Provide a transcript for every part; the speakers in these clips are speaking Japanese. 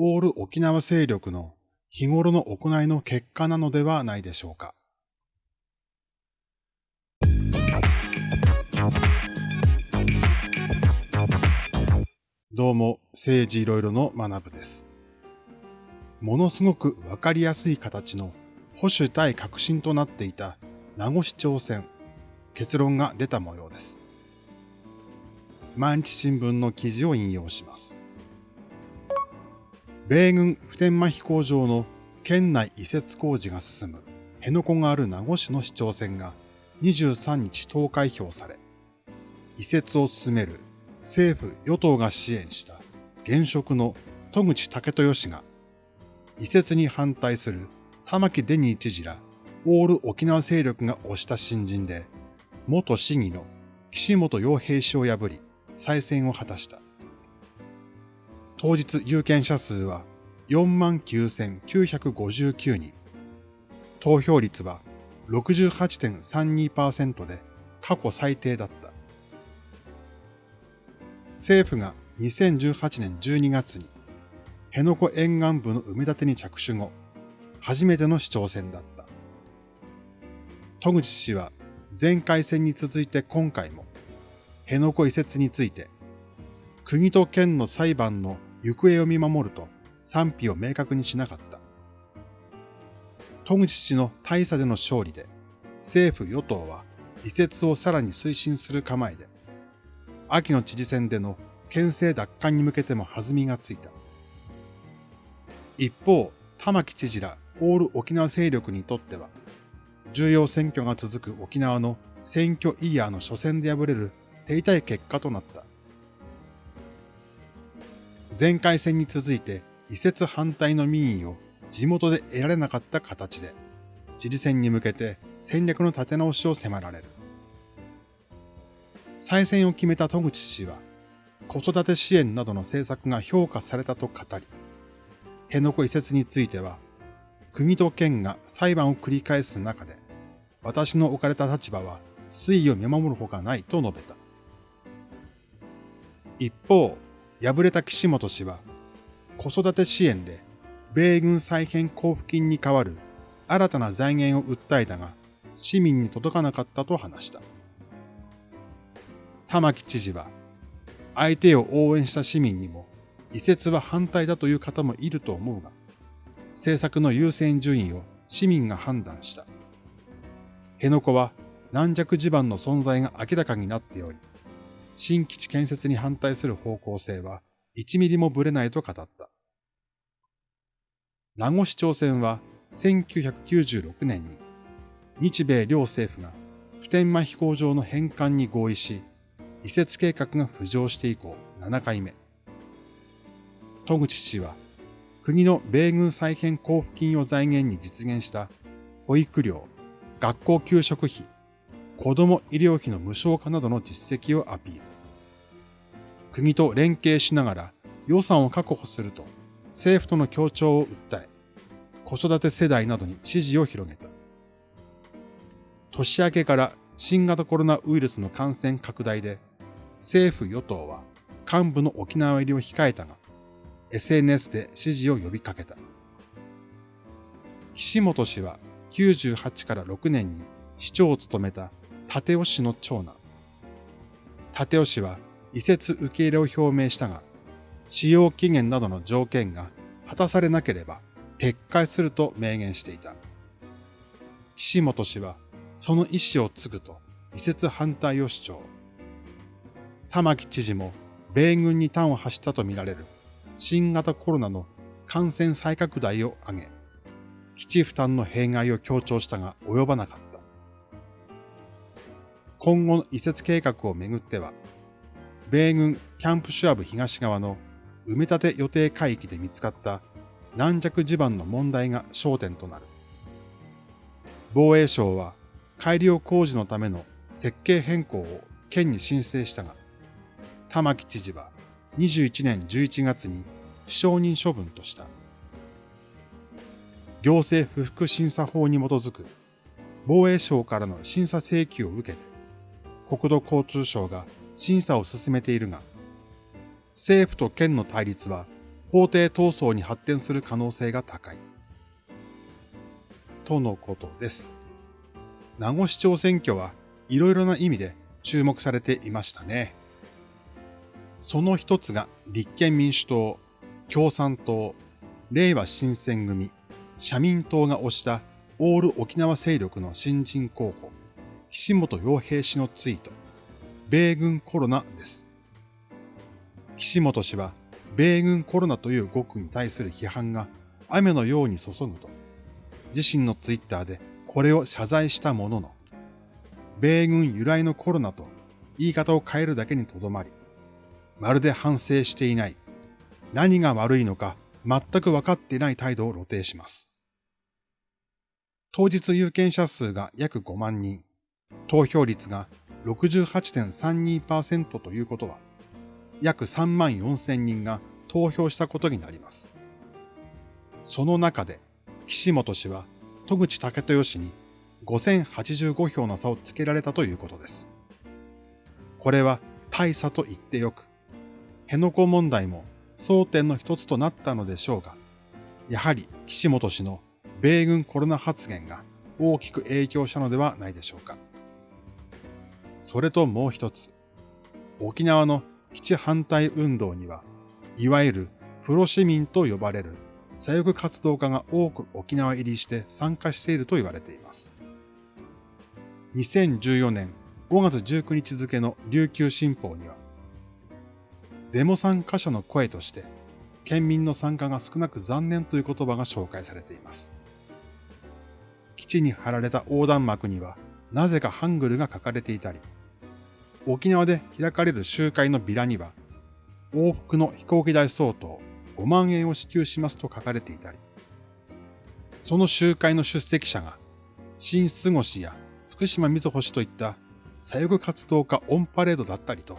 オール沖縄勢力の日頃の行いの結果なのではないでしょうか。どうも、政治いろいろの学部です。ものすごくわかりやすい形の保守対革新となっていた名護市長選、結論が出た模様です。毎日新聞の記事を引用します。米軍普天間飛行場の県内移設工事が進む辺野古がある名護市の市長選が23日投開票され、移設を進める政府与党が支援した現職の戸口武豊氏が移設に反対する玉城デニー知事らオール沖縄勢力が推した新人で、元市議の岸本洋平氏を破り再選を果たした。当日有権者数は49,959人。投票率は68.32%で過去最低だった。政府が2018年12月に辺野古沿岸部の埋め立てに着手後、初めての市長選だった。戸口氏は前回戦に続いて今回も辺野古移設について国と県の裁判の行方を見守ると賛否を明確にしなかった。戸口氏の大差での勝利で、政府与党は移設をさらに推進する構えで、秋の知事選での県政奪還に向けても弾みがついた。一方、玉城知事らオール沖縄勢力にとっては、重要選挙が続く沖縄の選挙イヤーの初戦で敗れる手痛い結果となった。前回戦に続いて移設反対の民意を地元で得られなかった形で、知事選に向けて戦略の立て直しを迫られる。再選を決めた戸口氏は、子育て支援などの政策が評価されたと語り、辺野古移設については、国と県が裁判を繰り返す中で、私の置かれた立場は推移を見守るほかないと述べた。一方、敗れた岸本氏は、子育て支援で米軍再編交付金に代わる新たな財源を訴えたが、市民に届かなかったと話した。玉城知事は、相手を応援した市民にも、移設は反対だという方もいると思うが、政策の優先順位を市民が判断した。辺野古は軟弱地盤の存在が明らかになっており、新基地建設に反対する方向性は1ミリもぶれないと語った。名護市長選は1996年に日米両政府が普天間飛行場の返還に合意し、移設計画が浮上して以降7回目。戸口氏は国の米軍再編交付金を財源に実現した保育料、学校給食費、子供医療費の無償化などの実績をアピール。国と連携しながら予算を確保すると政府との協調を訴え、子育て世代などに支持を広げた。年明けから新型コロナウイルスの感染拡大で政府与党は幹部の沖縄入りを控えたが、SNS で支持を呼びかけた。岸本氏は98から6年に市長を務めた立尾氏の長男。立尾氏は移設受け入れを表明したが、使用期限などの条件が果たされなければ撤回すると明言していた。岸本氏はその意思を継ぐと移設反対を主張。玉城知事も米軍に端を発したとみられる新型コロナの感染再拡大を挙げ、基地負担の弊害を強調したが及ばなかった。今後の移設計画をめぐっては、米軍キャンプシュアブ東側の埋め立て予定海域で見つかった軟弱地盤の問題が焦点となる。防衛省は改良工事のための設計変更を県に申請したが、玉城知事は21年11月に不承認処分とした。行政不服審査法に基づく防衛省からの審査請求を受けて、国土交通省が審査を進めているが、政府と県の対立は法廷闘争に発展する可能性が高い。とのことです。名護市長選挙はいろいろな意味で注目されていましたね。その一つが立憲民主党、共産党、令和新選組、社民党が推したオール沖縄勢力の新人候補、岸本洋平氏のツイート、米軍コロナです。岸本氏は、米軍コロナという語句に対する批判が雨のように注ぐと、自身のツイッターでこれを謝罪したものの、米軍由来のコロナと言い方を変えるだけにとどまり、まるで反省していない、何が悪いのか全く分かっていない態度を露呈します。当日有権者数が約5万人、投票率が68.32%ということは、約3万4千人が投票したことになります。その中で、岸本氏は戸口武豊氏に5085票の差をつけられたということです。これは大差と言ってよく、辺野古問題も争点の一つとなったのでしょうが、やはり岸本氏の米軍コロナ発言が大きく影響したのではないでしょうか。それともう一つ、沖縄の基地反対運動には、いわゆるプロ市民と呼ばれる左翼活動家が多く沖縄入りして参加していると言われています。2014年5月19日付の琉球新報には、デモ参加者の声として、県民の参加が少なく残念という言葉が紹介されています。基地に貼られた横断幕には、なぜかハングルが書かれていたり、沖縄で開かれる集会のビラには、往復の飛行機代相当5万円を支給しますと書かれていたり、その集会の出席者が、新過ごしや福島みずほ氏といった左翼活動家オンパレードだったりと、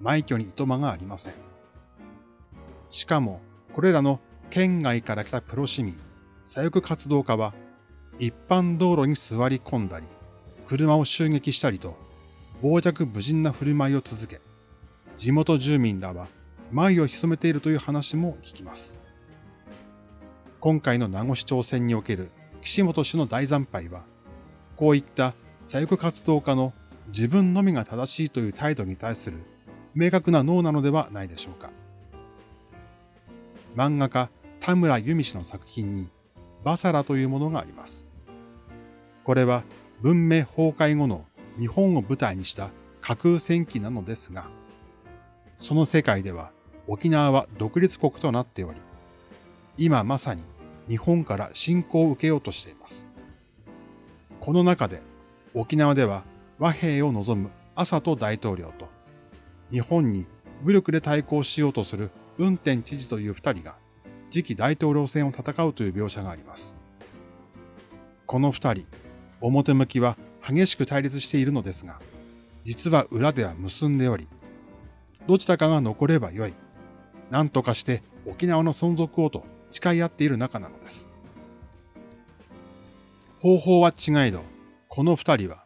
枚挙にいとまがありません。しかも、これらの県外から来たプロ市民、左翼活動家は、一般道路に座り込んだり、車を襲撃したりと、傍若無人な振る舞いを続け、地元住民らは前を潜めているという話も聞きます。今回の名護市長選における岸本氏の大惨敗は、こういった左翼活動家の自分のみが正しいという態度に対する明確な脳なのではないでしょうか。漫画家田村由美氏の作品にバサラというものがあります。これは文明崩壊後の日本を舞台にした架空戦記なのですが、その世界では沖縄は独立国となっており、今まさに日本から侵攻を受けようとしています。この中で沖縄では和平を望む麻と大統領と、日本に武力で対抗しようとする運転知事という二人が次期大統領選を戦うという描写があります。この二人、表向きは激しく対立しているのですが、実は裏では結んでおり、どちらかが残ればよい。何とかして沖縄の存続をと誓い合っている仲なのです。方法は違いど、この二人は、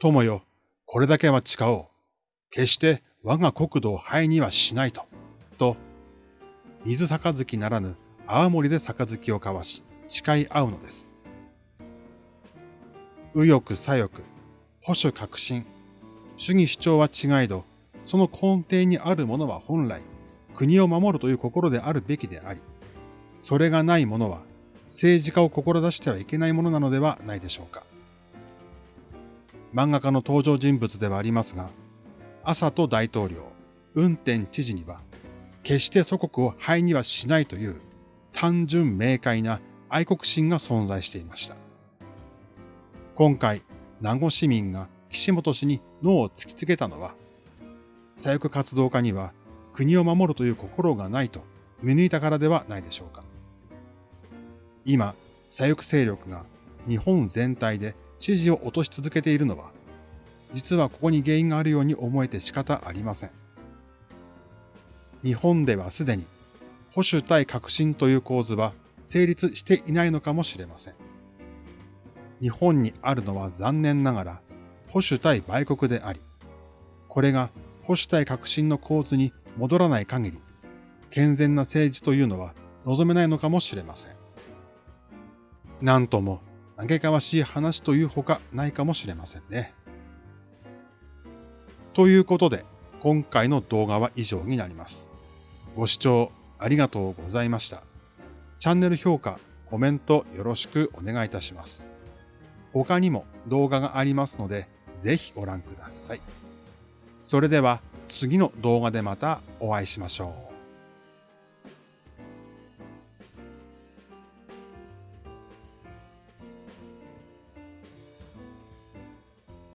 友よ、これだけは誓おう。決して我が国土を灰にはしないと。と、水杯ならぬ青森で杯を交わし、誓い合うのです。右翼左翼、保守革新、主義主張は違いど、その根底にあるものは本来、国を守るという心であるべきであり、それがないものは政治家を志してはいけないものなのではないでしょうか。漫画家の登場人物ではありますが、朝と大統領、運転知事には、決して祖国を灰にはしないという単純明快な愛国心が存在していました。今回、名護市民が岸本氏に脳を突きつけたのは、左翼活動家には国を守るという心がないと見抜いたからではないでしょうか。今、左翼勢力が日本全体で支持を落とし続けているのは、実はここに原因があるように思えて仕方ありません。日本ではすでに保守対革新という構図は成立していないのかもしれません。日本にあるのは残念ながら保守対売国であり、これが保守対革新の構図に戻らない限り、健全な政治というのは望めないのかもしれません。なんとも嘆かわしい話というほかないかもしれませんね。ということで、今回の動画は以上になります。ご視聴ありがとうございました。チャンネル評価、コメントよろしくお願いいたします。他にも動画がありますので、ぜひご覧ください。それでは次の動画でまたお会いしましょう。